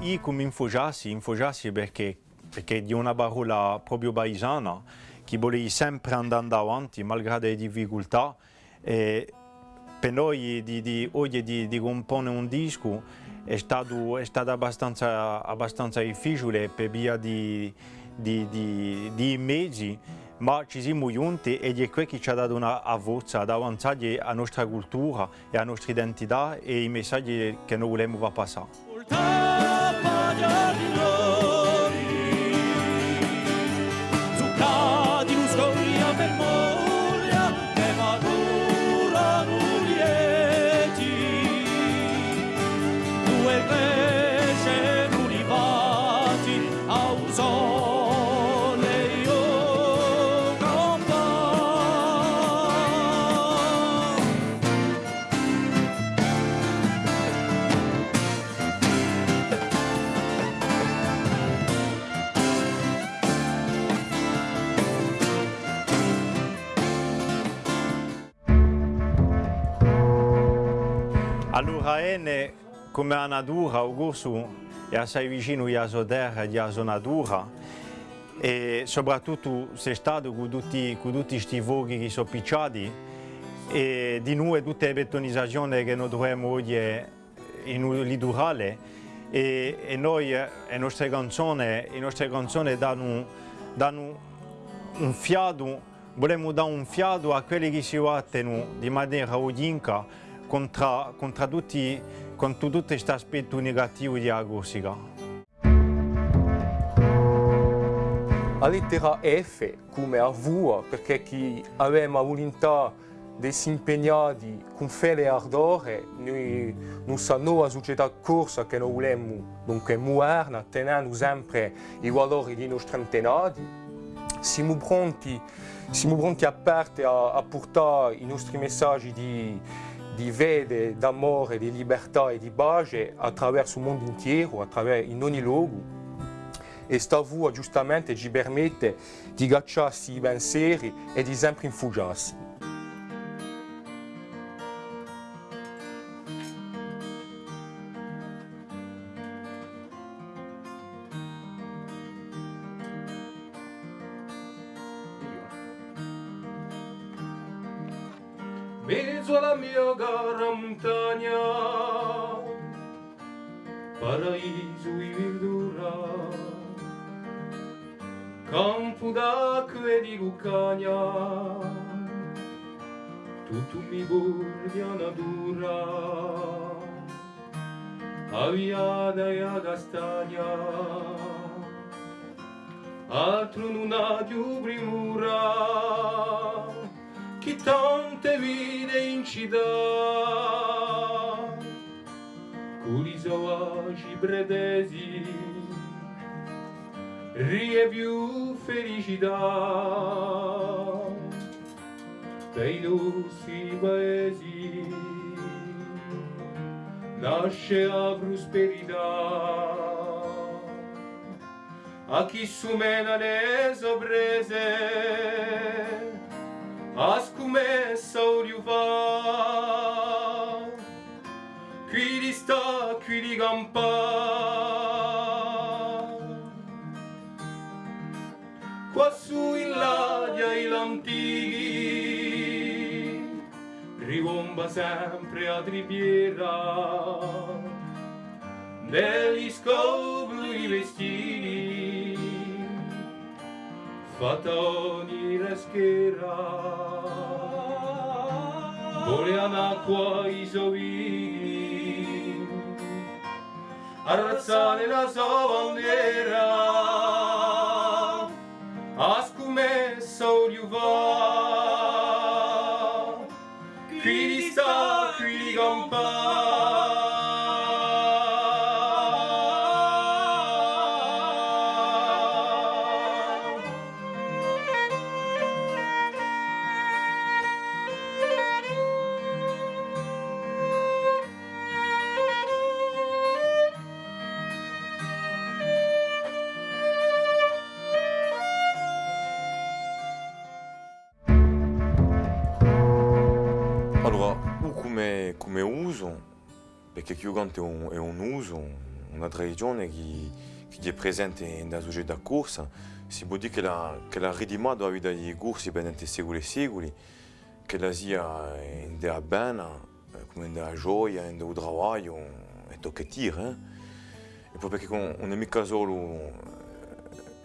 io come infogiassi, infogiassi perché, perché di una parola proprio paesana che volevi sempre andare avanti malgrado le difficoltà e per noi di, di, oggi di, di comporre un disco è stato, è stato abbastanza, abbastanza, difficile per via di, di, di, di mezzi ma ci siamo giunti ed è quello che ci ha dato una voce ad avanzare la nostra cultura e la nostra identità e i messaggi che noi vogliamo passare. your glory. Ene, come la natura, Augusto è assai vicino sua terra e sua natura e soprattutto sei stato con tutti, con tutti questi fuochi che sono picciati e di noi tutte le betonizzazioni che noi troviamo oggi in litorale e, e noi, le nostre canzoni, le nostre canzoni danno, danno un fiato, vogliamo dare un fiato a quelli che si battono di maniera odinca contro, contro, tutti, contro tutti questi aspetti negativi della Corsica. La lettera F come a voi, perché chi aveva volontà di si impegnare con fede e ardore, noi, nostra nuova società corsa che noi vogliamo, dunque moderna, tenendo sempre i valori dei nostri antenati, siamo pronti, siamo pronti aperti a, a portare i nostri messaggi di, di vede, d'amore, di libertà e di pace attraverso il mondo intero, attraverso in ogni luogo. E sta voi giustamente ci permette di gacciarsi i pensieri e di sempre infugiarsi. Mezzo alla mia cara montagna, paraiso e verdura, campo d'acqua e di lucagna, tutto mi bordi a natura, aviada e a castagna, altro non ha più primura, che tante vide in città con i sauvaci bredesi rie più felicità dei nostri paesi nasce la prosperità a chi sumena le sorprese As começa o riuvar Qui di sta, qui di in ladia i lantighi sempre a tribiera Negli scovli vestiti fatoni reschera volean acqua i sovi arrazzare la sua bandiera. A scumessa oliuva qui sta qui campare Allora, come, come uso, perché Chiugante è un, un uso, una tradizione che, che è presente nella società corsa, si può dire che la, che la dei corsi per secoli e secoli, che la sia della bene, come nella gioia, del lavoro, e tocca dire. Eh? E poi perché non è mica solo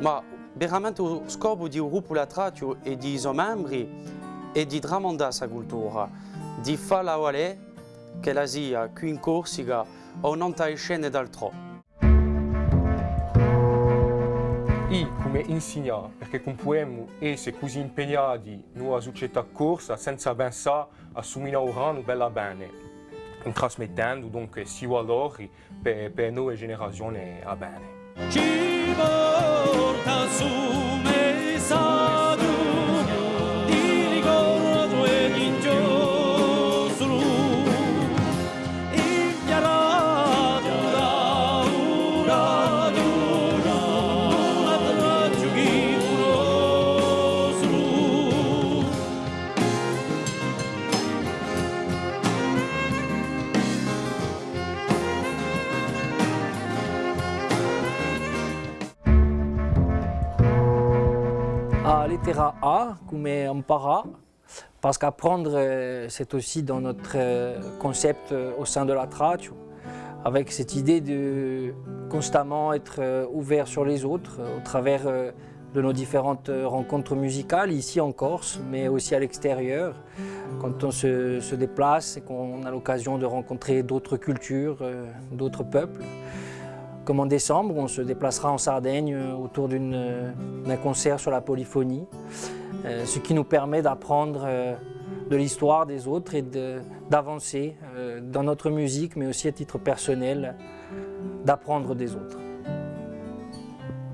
ma veramente lo scopo di un gruppo latratio e di suoi membri è di tramandare la cultura, di far lavorare che la sia qui in Corsica o non tra scene d'altro. I come insegnare, perché non possiamo essere così impegnati nella società corsa senza pensare a somminare bella bene, trasmettendo dunque si valori per, per nuove generazioni a bene. մորտասու à A come impara, parce qu'apprendre euh, c'est aussi dans notre euh, concept euh, au sein de la Tratio, avec cette idée de constamment être ouvert sur les autres au travers de nos différentes rencontres musicales ici en Corse, mais aussi à l'extérieur, quand on se, se déplace et qu'on a l'occasion de rencontrer d'autres cultures, d'autres peuples. Comme en décembre, on se déplacera en Sardaigne euh, autour euh, d'un concert sur la polyphonie, euh, ce qui nous permet d'apprendre de l'histoire des autres et d'avancer dans notre musique, mais aussi à titre personnel, d'apprendre des autres.